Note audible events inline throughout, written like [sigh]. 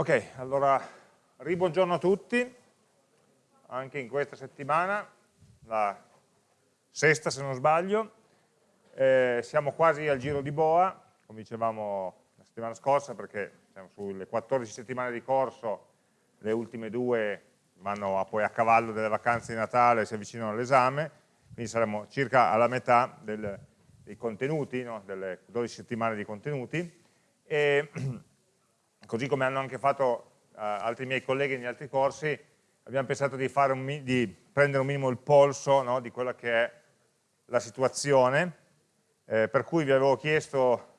Ok, allora ribuongiorno a tutti, anche in questa settimana, la sesta se non sbaglio, eh, siamo quasi al giro di boa, come dicevamo la settimana scorsa, perché siamo sulle 14 settimane di corso, le ultime due vanno a, poi a cavallo delle vacanze di Natale, si avvicinano all'esame, quindi saremo circa alla metà del, dei contenuti, no? delle 12 settimane di contenuti, e [clears throat] così come hanno anche fatto uh, altri miei colleghi negli altri corsi, abbiamo pensato di, un, di prendere un minimo il polso no, di quella che è la situazione, eh, per cui vi avevo chiesto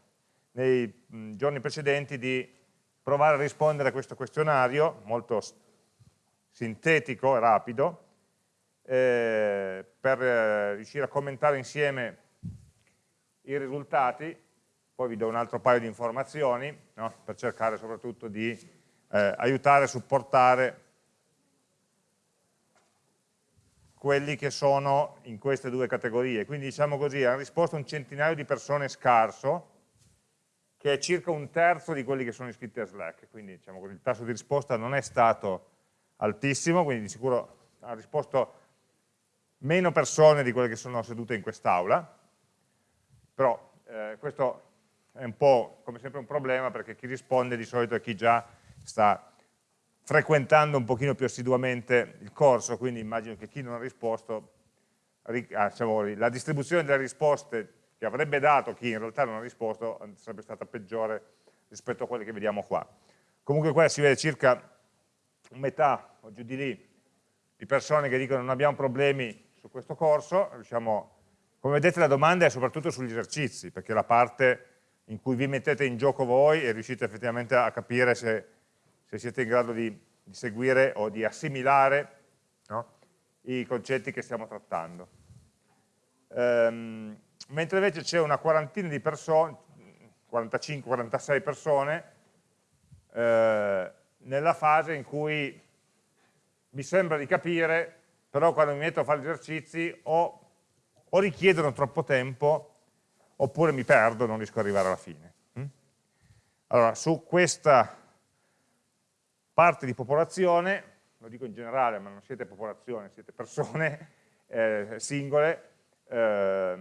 nei mh, giorni precedenti di provare a rispondere a questo questionario, molto sintetico e rapido, eh, per eh, riuscire a commentare insieme i risultati poi vi do un altro paio di informazioni no? per cercare soprattutto di eh, aiutare e supportare quelli che sono in queste due categorie. Quindi diciamo così, hanno risposto un centinaio di persone scarso, che è circa un terzo di quelli che sono iscritti a Slack, quindi diciamo così, il tasso di risposta non è stato altissimo, quindi di sicuro ha risposto meno persone di quelle che sono sedute in quest'aula, però eh, questo è un po' come sempre un problema perché chi risponde di solito è chi già sta frequentando un pochino più assiduamente il corso, quindi immagino che chi non ha risposto, ah, diciamo, la distribuzione delle risposte che avrebbe dato chi in realtà non ha risposto sarebbe stata peggiore rispetto a quelle che vediamo qua. Comunque qua si vede circa metà o giù di lì di persone che dicono non abbiamo problemi su questo corso, riusciamo, come vedete la domanda è soprattutto sugli esercizi, perché la parte in cui vi mettete in gioco voi e riuscite effettivamente a capire se, se siete in grado di, di, seguire o di assimilare no? i concetti che stiamo trattando. Ehm, mentre invece c'è una quarantina di persone, 45-46 persone, eh, nella fase in cui mi sembra di capire, però quando mi metto a fare gli esercizi o, o richiedono troppo tempo oppure mi perdo, non riesco ad arrivare alla fine. Mm? Allora, su questa parte di popolazione, lo dico in generale, ma non siete popolazione, siete persone [laughs] eh, singole, eh,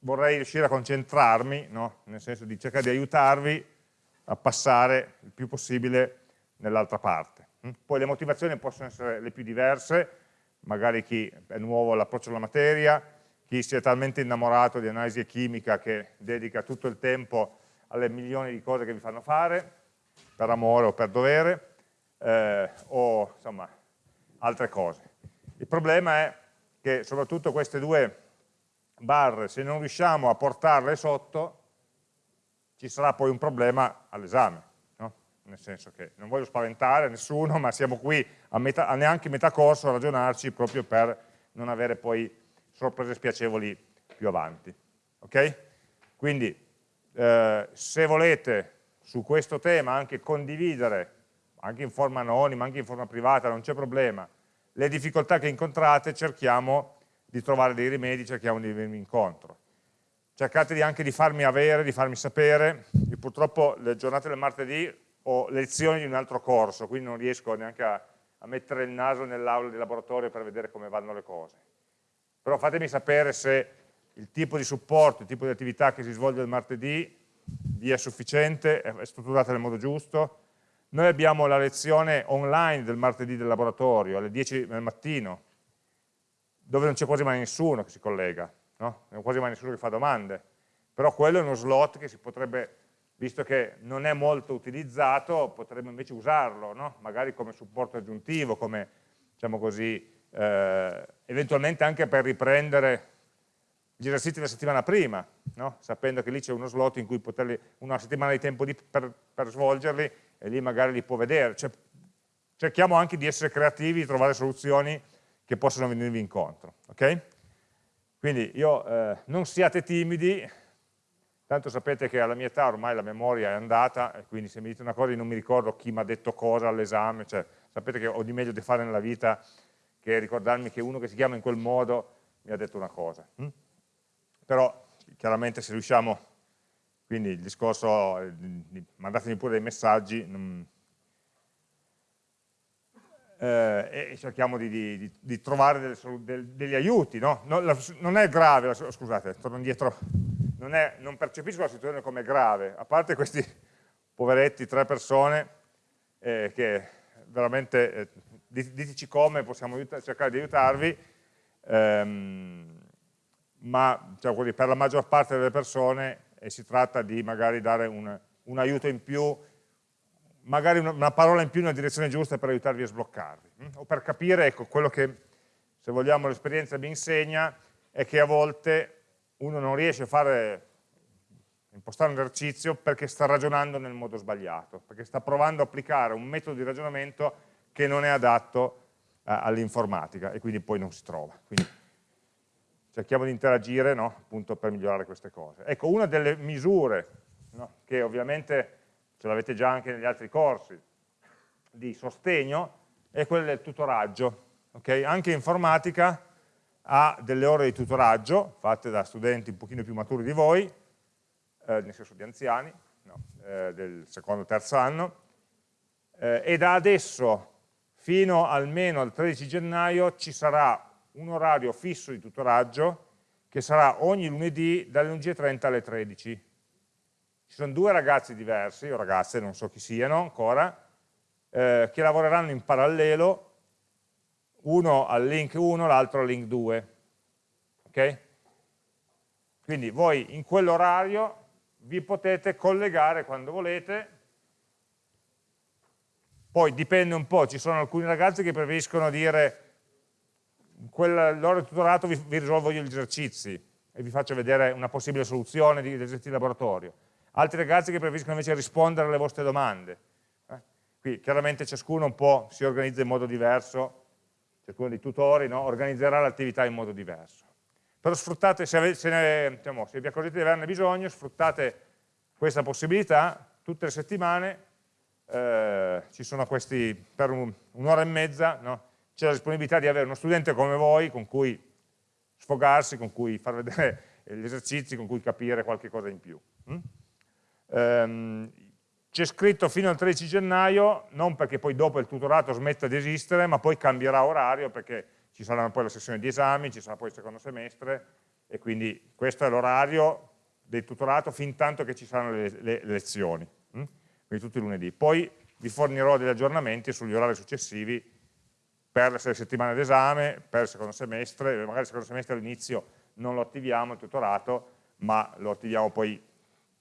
vorrei riuscire a concentrarmi, no? nel senso di cercare di aiutarvi a passare il più possibile nell'altra parte. Mm? Poi le motivazioni possono essere le più diverse, magari chi è nuovo all'approccio alla materia, chi si è talmente innamorato di analisi chimica che dedica tutto il tempo alle milioni di cose che vi fanno fare, per amore o per dovere, eh, o insomma altre cose. Il problema è che soprattutto queste due barre, se non riusciamo a portarle sotto, ci sarà poi un problema all'esame, no? nel senso che non voglio spaventare nessuno, ma siamo qui a, metà, a neanche metà corso a ragionarci proprio per non avere poi sorprese spiacevoli più avanti. Okay? Quindi eh, se volete su questo tema anche condividere, anche in forma anonima, anche in forma privata, non c'è problema, le difficoltà che incontrate cerchiamo di trovare dei rimedi, cerchiamo di venirvi incontro. Cercate di anche di farmi avere, di farmi sapere, io purtroppo le giornate del martedì ho lezioni di un altro corso, quindi non riesco neanche a, a mettere il naso nell'aula di laboratorio per vedere come vanno le cose però fatemi sapere se il tipo di supporto, il tipo di attività che si svolge il martedì vi è sufficiente, è strutturata nel modo giusto. Noi abbiamo la lezione online del martedì del laboratorio alle 10 del mattino, dove non c'è quasi mai nessuno che si collega, no? non c'è quasi mai nessuno che fa domande, però quello è uno slot che si potrebbe, visto che non è molto utilizzato, potremmo invece usarlo, no? magari come supporto aggiuntivo, come diciamo così, eh, eventualmente anche per riprendere gli esercizi della settimana prima, no? sapendo che lì c'è uno slot in cui poterli, una settimana di tempo di, per, per, svolgerli e lì magari li può vedere. Cioè, cerchiamo anche di essere creativi, di trovare soluzioni che possano venirvi incontro. Okay? Quindi io, eh, non siate timidi, tanto sapete che alla mia età ormai la memoria è andata, e quindi se mi dite una cosa io non mi ricordo chi mi ha detto cosa all'esame, cioè, sapete che ho di meglio da fare nella vita che ricordarmi che uno che si chiama in quel modo mi ha detto una cosa. Hm? Però chiaramente se riusciamo, quindi il discorso, eh, mandatemi pure dei messaggi, non, eh, e cerchiamo di, di, di trovare delle, del, degli aiuti. No? Non, la, non, è grave, scusate, torno indietro, non, è, non, percepisco la situazione come grave, a parte questi poveretti, tre persone, eh, che veramente, eh, diteci come, possiamo cercare di aiutarvi, ehm, ma diciamo, per la maggior parte delle persone eh, si tratta di magari dare un, un aiuto in più magari una, una, parola in più nella direzione giusta per aiutarvi a sbloccarvi, hm? o per capire, ecco, quello che, se vogliamo, l'esperienza mi insegna, è che a volte uno non riesce a fare, impostare un esercizio perché sta ragionando nel modo sbagliato, perché sta provando a applicare un metodo di ragionamento che non è adatto eh, all'informatica e quindi poi non si trova. Quindi cerchiamo di interagire no? appunto per migliorare queste cose. Ecco, una delle misure no? che ovviamente ce l'avete già anche negli altri corsi, di sostegno, è quella del tutoraggio. Okay? Anche informatica ha delle ore di tutoraggio, fatte da studenti un pochino più maturi di voi, eh, nel senso di anziani, no, eh, del secondo o terzo anno, eh, e da adesso fino almeno al 13 gennaio ci sarà un orario fisso di tutoraggio che sarà ogni lunedì dalle 11.30 alle 13 ci sono due ragazzi diversi, o ragazze, non so chi siano ancora, eh, che lavoreranno in parallelo, uno al link 1, l'altro al link 2. Ok? Quindi voi in quell'orario vi potete collegare quando volete, poi dipende un po', ci sono alcuni ragazzi che preferiscono dire in quell'ora di tutorato vi, vi risolvo gli esercizi e vi faccio vedere una possibile soluzione di esercizi di laboratorio altri ragazzi che preferiscono invece rispondere alle vostre domande. Eh? Qui chiaramente ciascuno un po' si organizza in modo diverso, ciascuno dei tutori no? organizzerà l'attività in modo diverso. Però sfruttate, se, se, ne, diciamo, se vi accorgete di averne bisogno, sfruttate questa possibilità, tutte le settimane eh, ci sono questi, per un'ora un e mezza, no? c'è la disponibilità di avere uno studente come voi con cui sfogarsi, con cui far vedere [laughs] gli esercizi, con cui capire qualche cosa in più. Mm? ehm, c'è scritto fino al 13 gennaio, non perché poi dopo il tutorato smetta di esistere, ma poi cambierà orario perché ci saranno poi le sessioni di esami, ci sarà poi il secondo semestre e quindi questo è l'orario del tutorato fin tanto che ci saranno le, le, le lezioni, hm? Quindi tutti i lunedì. Poi vi fornirò degli aggiornamenti sugli orari successivi per le settimane d'esame, per il secondo semestre, magari il secondo semestre all'inizio non lo attiviamo il tutorato, ma lo attiviamo poi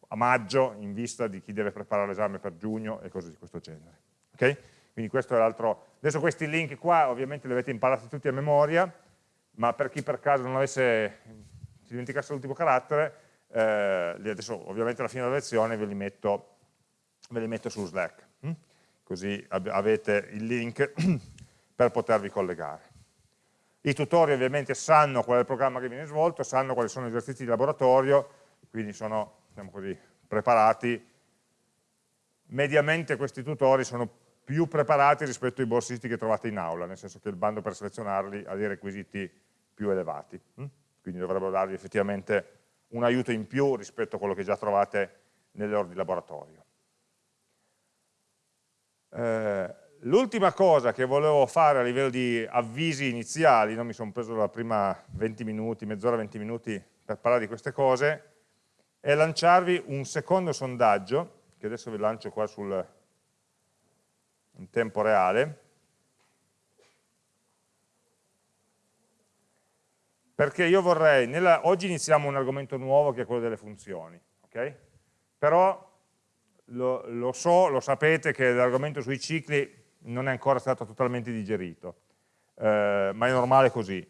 a maggio in vista di chi deve preparare l'esame per giugno e cose di questo genere. Okay? Quindi questo è l'altro. Adesso questi link qua ovviamente li avete imparati tutti a memoria, ma per chi per caso non avesse, si dimenticasse l'ultimo carattere, eh, adesso ovviamente alla fine della lezione ve li metto, ve li metto su Slack, hm? così avete il link [clears throat] per potervi collegare. I tutori ovviamente sanno qual è il programma che viene svolto, sanno quali sono gli esercizi di laboratorio, quindi sono diciamo così, preparati, mediamente questi tutori sono più preparati rispetto ai borsisti che trovate in aula, nel senso che il bando per selezionarli ha dei requisiti più elevati, hm? quindi dovrebbero darvi effettivamente un aiuto in più rispetto a quello che già trovate nelle ore di laboratorio. Eh, L'ultima cosa che volevo fare a livello di avvisi iniziali, non mi sono preso la prima 20 minuti, mezz'ora, 20 minuti per parlare di queste cose, è lanciarvi un secondo sondaggio, che adesso vi lancio qua sul, in tempo reale, perché io vorrei, nella, oggi iniziamo un argomento nuovo che è quello delle funzioni, okay? però lo, lo, so, lo sapete che l'argomento sui cicli non è ancora stato totalmente digerito, eh, ma è normale così.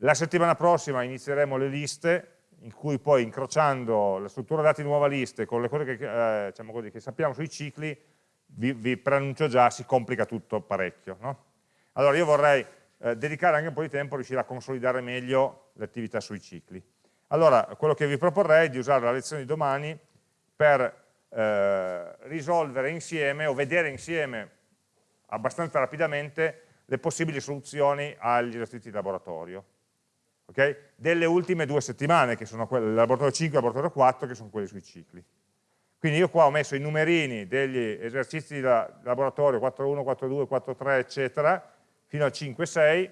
La settimana prossima inizieremo le liste, in cui poi incrociando la struttura dati nuova liste con le cose che, eh, diciamo così, che sappiamo sui cicli, vi, vi, preannuncio già, si complica tutto parecchio. No? Allora io vorrei eh, dedicare anche un po' di tempo a riuscire a consolidare meglio le attività sui cicli. Allora, quello che vi proporrei è di usare la lezione di domani per eh, risolvere insieme o vedere insieme abbastanza rapidamente le possibili soluzioni agli esercizi di laboratorio okay? delle ultime due settimane, che sono quelle del laboratorio 5 e laboratorio 4, che sono quelli sui cicli. Quindi io qua ho messo i numerini degli esercizi di laboratorio 4.1, 4.2, 4.3, eccetera, fino al 5.6.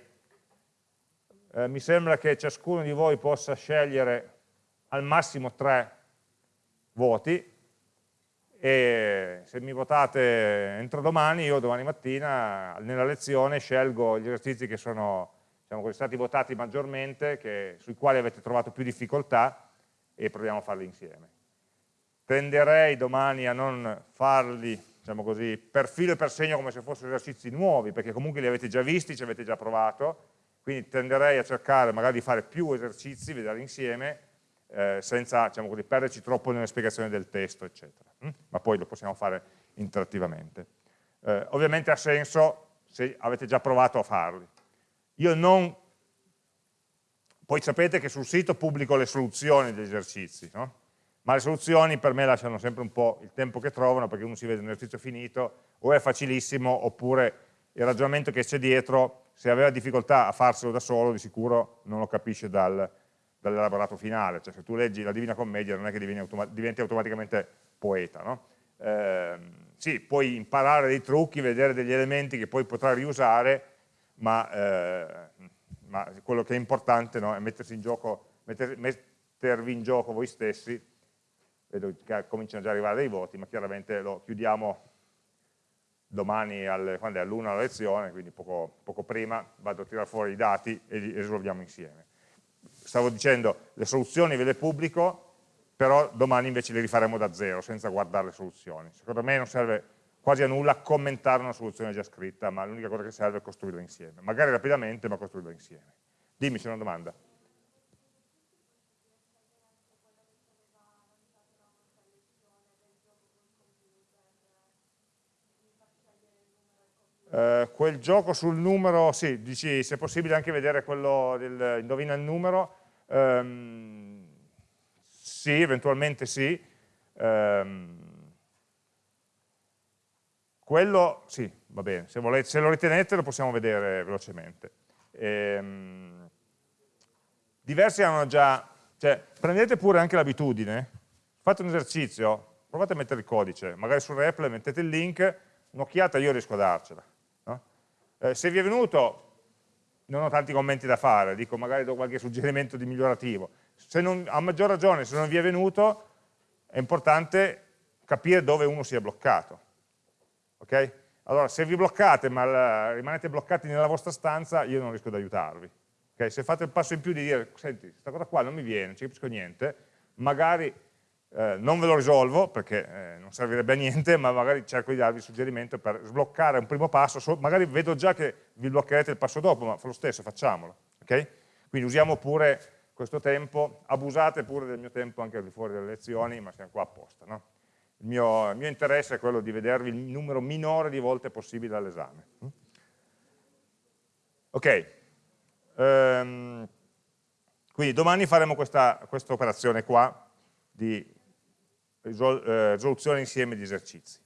Eh, mi sembra che ciascuno di voi possa scegliere al massimo tre voti, e se mi votate entro domani, io domani mattina nella lezione scelgo gli esercizi che sono diciamo, stati votati maggiormente, che, sui quali avete trovato più difficoltà e proviamo a farli insieme. Tenderei domani a non farli diciamo così, per filo e per segno come se fossero esercizi nuovi, perché comunque li avete già visti, ci avete già provato, quindi tenderei a cercare magari di fare più esercizi, vederli insieme, eh, senza diciamo così, perderci troppo nelle spiegazioni del testo, eccetera. Mm? Ma poi lo possiamo fare interattivamente. Eh, ovviamente ha senso se avete già provato a farli. Io non... Poi sapete che sul sito pubblico le soluzioni degli esercizi, no? ma le soluzioni per me lasciano sempre un po' il tempo che trovano perché uno si vede un esercizio finito o è facilissimo oppure il ragionamento che c'è dietro se aveva difficoltà a farselo da solo di sicuro non lo capisce dal, dall'elaborato finale, cioè se tu leggi la Divina Commedia non è che diventi, automa diventi automaticamente poeta, no? eh, sì, puoi imparare dei trucchi, vedere degli elementi che poi potrai riusare, ma, eh, ma quello che è importante no, è mettersi in gioco, metter, mettervi in gioco voi stessi, vedo che cominciano già ad arrivare dei voti, ma chiaramente lo chiudiamo domani quando è? All'una la lezione, quindi poco, poco prima vado a tirare fuori i dati e li risolviamo insieme. Stavo dicendo, le soluzioni ve le pubblico, però domani invece le rifaremo da zero, senza guardare le soluzioni. Secondo me non serve quasi a nulla commentare una soluzione già scritta, ma l'unica cosa che serve è costruirla insieme. Magari rapidamente, ma costruirla insieme. Dimmi, c'è una domanda. Uh, quel gioco sul numero, sì, dici se è possibile anche vedere quello del indovina il numero, um, sì, eventualmente sì, um, quello, sì, va bene, se, volete, se, lo ritenete lo possiamo vedere velocemente. Ehm, diversi hanno già, cioè prendete pure anche l'abitudine, fate un esercizio, provate a mettere il codice, magari su Repl mettete il link, un'occhiata io riesco a darcela eh, se vi è venuto, non ho tanti commenti da fare, dico magari do qualche suggerimento di migliorativo. Non, a maggior ragione, se non vi è venuto, è importante capire dove uno si è bloccato. Ok? Allora, se vi bloccate ma rimanete bloccati nella vostra stanza, io non riesco ad aiutarvi. Okay? Se fate il passo in più di dire, senti, questa cosa qua non mi viene, non ci capisco niente, magari eh, non ve lo risolvo perché eh, non servirebbe a niente, ma magari cerco di darvi suggerimento per sbloccare un primo passo, so, magari vedo già che vi bloccherete il passo dopo, ma fa lo stesso, facciamolo. Okay? Quindi usiamo pure questo tempo, abusate pure del mio tempo anche al di fuori delle lezioni, ma siamo qua apposta. No? Il, mio, il, mio, interesse è quello di vedervi il numero minore di volte possibile all'esame. Ok, um, quindi domani faremo questa, questa operazione qua di eh, risoluzione insieme di esercizi.